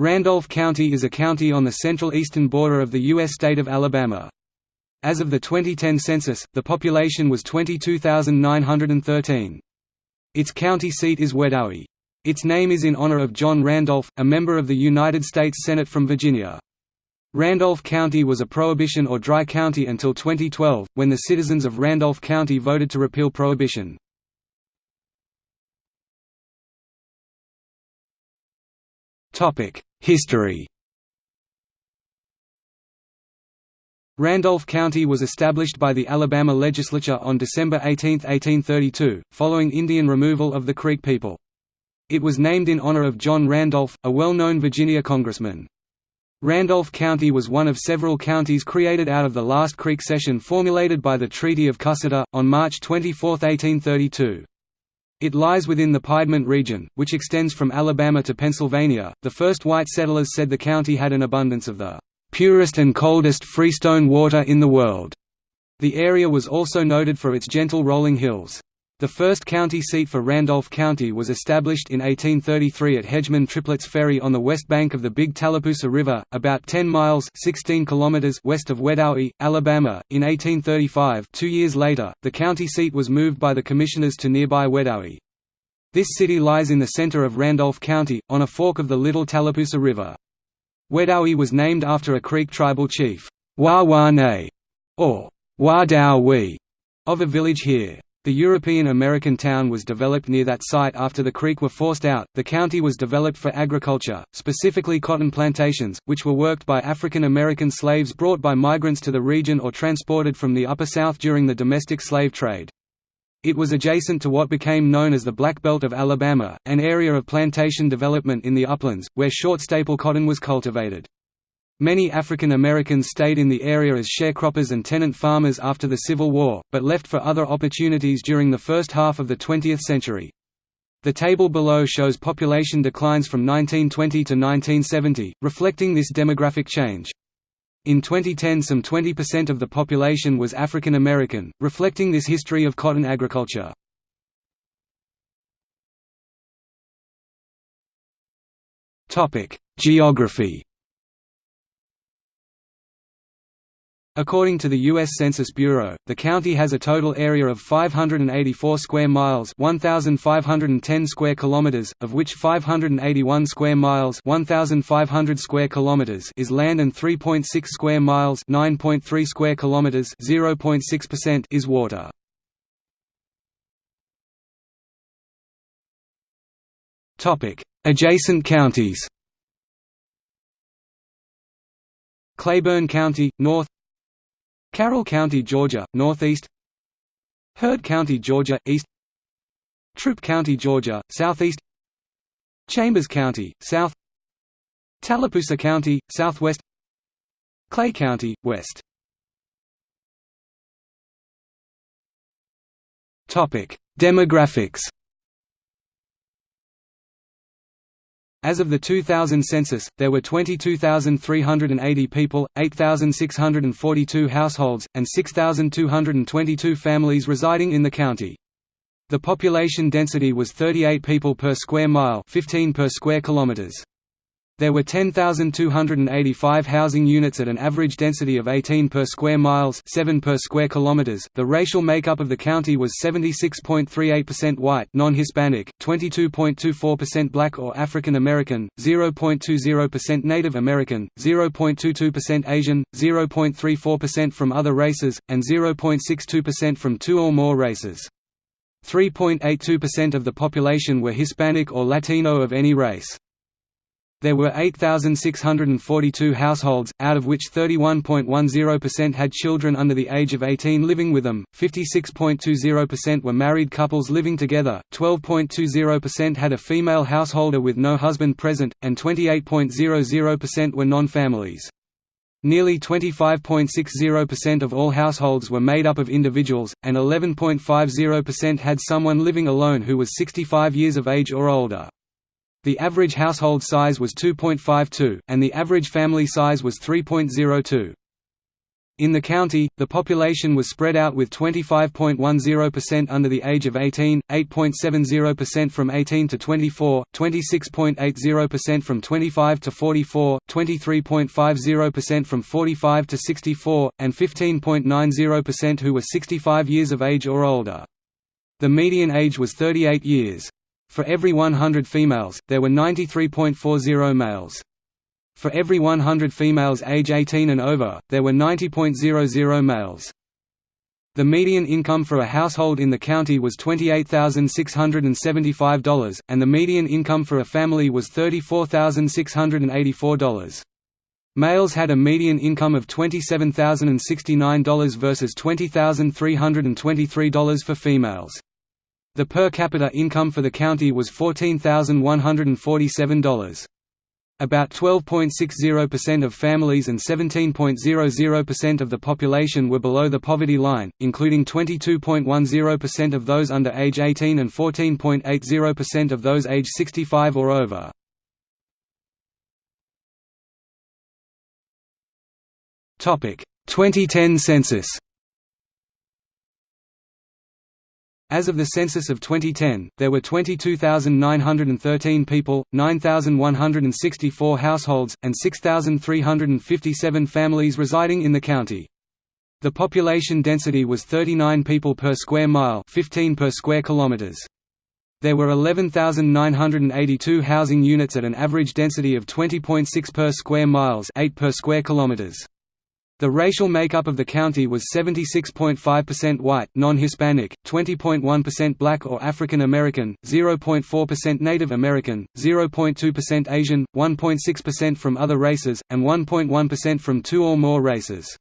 Randolph County is a county on the central eastern border of the U.S. state of Alabama. As of the 2010 census, the population was 22,913. Its county seat is Wedowee. Its name is in honor of John Randolph, a member of the United States Senate from Virginia. Randolph County was a prohibition or dry county until 2012, when the citizens of Randolph County voted to repeal prohibition. History Randolph County was established by the Alabama legislature on December 18, 1832, following Indian removal of the Creek people. It was named in honor of John Randolph, a well-known Virginia congressman. Randolph County was one of several counties created out of the last Creek cession formulated by the Treaty of Cusseta, on March 24, 1832. It lies within the Piedmont region, which extends from Alabama to Pennsylvania. The first white settlers said the county had an abundance of the purest and coldest freestone water in the world. The area was also noted for its gentle rolling hills. The first county seat for Randolph County was established in 1833 at Hedgeman Triplett's Ferry on the west bank of the Big Tallapoosa River, about 10 miles 16 kilometers west of Wedowee, Alabama. In 1835 two years later, the county seat was moved by the commissioners to nearby Wedowee. This city lies in the center of Randolph County, on a fork of the Little Tallapoosa River. Wedowee was named after a Creek tribal chief, Wa-Wa-Ne, or Wa-Dow-We, of a village here. The European American town was developed near that site after the Creek were forced out. The county was developed for agriculture, specifically cotton plantations, which were worked by African American slaves brought by migrants to the region or transported from the Upper South during the domestic slave trade. It was adjacent to what became known as the Black Belt of Alabama, an area of plantation development in the uplands, where short staple cotton was cultivated. Many African Americans stayed in the area as sharecroppers and tenant farmers after the Civil War, but left for other opportunities during the first half of the 20th century. The table below shows population declines from 1920 to 1970, reflecting this demographic change. In 2010 some 20% of the population was African American, reflecting this history of cotton agriculture. Geography According to the U.S. Census Bureau, the county has a total area of 584 square miles 1,510 square kilometers, of which 581 square miles 1,500 square kilometers is land and 3.6 square miles 9.3 square kilometers 0.6% is water. Adjacent counties Cleburne County, north Carroll County, Georgia, northeast. Heard County, Georgia, east. Troup County, Georgia, southeast. Chambers County, south. Tallapoosa County, southwest. Clay County, west. Demographics As of the 2000 census, there were 22,380 people, 8,642 households, and 6,222 families residing in the county. The population density was 38 people per square mile 15 per square kilometers. There were 10,285 housing units at an average density of 18 per square miles, 7 per square kilometers. The racial makeup of the county was 76.38% white, non-Hispanic, 22.24% black or African American, 0.20% Native American, 0.22% Asian, 0.34% from other races, and 0.62% from two or more races. 3.82% of the population were Hispanic or Latino of any race. There were 8,642 households, out of which 31.10% had children under the age of 18 living with them, 56.20% were married couples living together, 12.20% had a female householder with no husband present, and 28.00% were non-families. Nearly 25.60% of all households were made up of individuals, and 11.50% had someone living alone who was 65 years of age or older. The average household size was 2.52, and the average family size was 3.02. In the county, the population was spread out with 25.10% under the age of 18, 8.70% from 18 to 24, 26.80% from 25 to 44, 23.50% from 45 to 64, and 15.90% who were 65 years of age or older. The median age was 38 years. For every 100 females, there were 93.40 males. For every 100 females age 18 and over, there were 90.00 males. The median income for a household in the county was $28,675, and the median income for a family was $34,684. Males had a median income of $27,069 versus $20,323 for females. The per capita income for the county was $14,147. About 12.60% of families and 17.00% of the population were below the poverty line, including 22.10% of those under age 18 and 14.80% of those age 65 or over. Topic: 2010 census. As of the census of 2010, there were 22,913 people, 9,164 households, and 6,357 families residing in the county. The population density was 39 people per square mile 15 per square kilometers. There were 11,982 housing units at an average density of 20.6 per square miles 8 per square kilometers. The racial makeup of the county was 76.5% white, non-Hispanic, 20.1% black or African American, 0.4% Native American, 0.2% Asian, 1.6% from other races, and 1.1% from two or more races.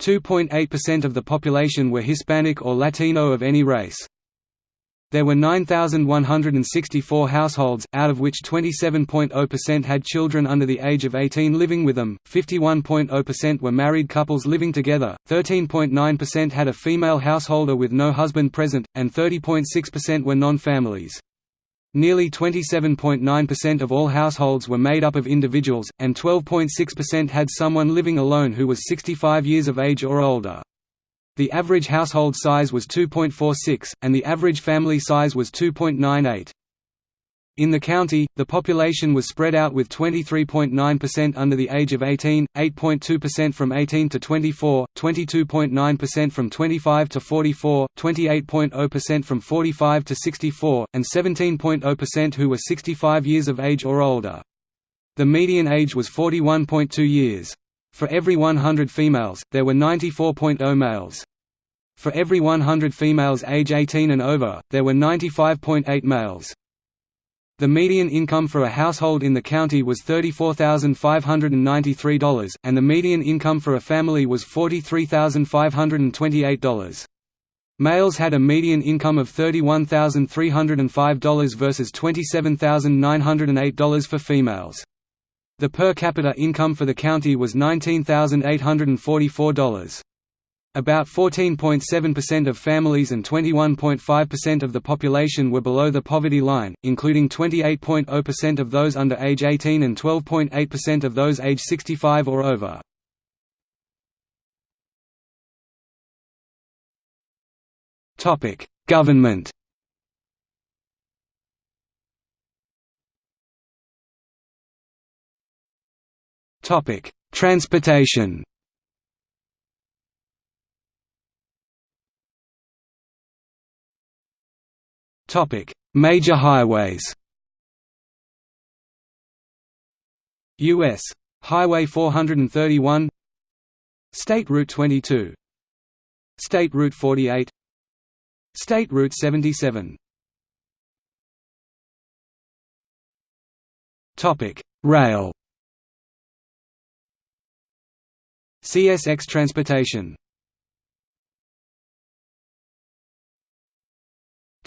2.8% of the population were Hispanic or Latino of any race. There were 9,164 households, out of which 27.0% had children under the age of 18 living with them, 51.0% were married couples living together, 13.9% had a female householder with no husband present, and 30.6% were non-families. Nearly 27.9% of all households were made up of individuals, and 12.6% had someone living alone who was 65 years of age or older. The average household size was 2.46, and the average family size was 2.98. In the county, the population was spread out with 23.9% under the age of 18, 8.2% from 18 to 24, 22.9% from 25 to 44, 28.0% from 45 to 64, and 17.0% who were 65 years of age or older. The median age was 41.2 years. For every 100 females, there were 94.0 males. For every 100 females age 18 and over, there were 95.8 males. The median income for a household in the county was $34,593, and the median income for a family was $43,528. Males had a median income of $31,305 versus $27,908 for females. The per capita income for the county was $19,844. About 14.7% of families and 21.5% of the population were below the poverty line, including 28.0% of those under age 18 and 12.8% of those age 65 or over. Government Transportation. Topic: Major highways. U.S. Highway 431 State Route 22 State Route 48 State Route 77 Topic: Rail CSX Transportation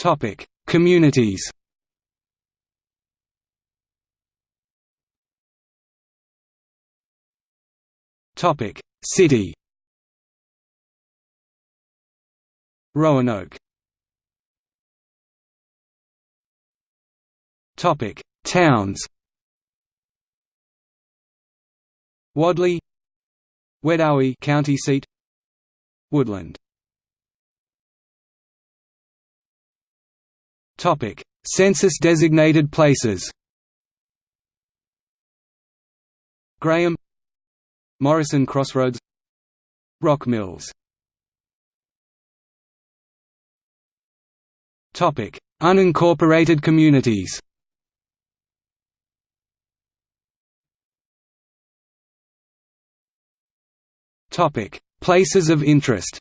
Topic: Communities. Topic: City. Roanoke. Topic: Towns. Wadley, Wedowee county seat. Woodland. Topic Census-designated places. Graham. Morrison Crossroads. Rock Mills. Topic Unincorporated communities Places of interest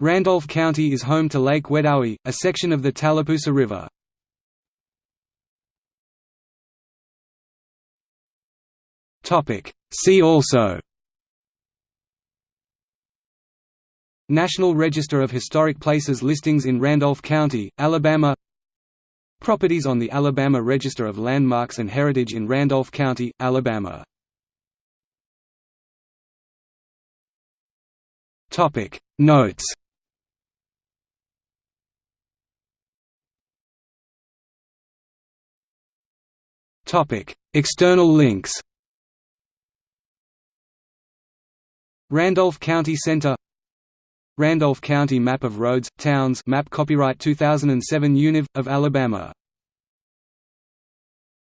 Randolph County is home to Lake Wedowee, a section of the Tallapoosa River. Topic: See also National Register of Historic Places listings in Randolph County, Alabama Properties on the Alabama Register of Landmarks and Heritage in Randolph County, Alabama Notes. Topic. External links. Randolph County Center. Randolph County Map of Roads, Towns map copyright 2007 Univ. of Alabama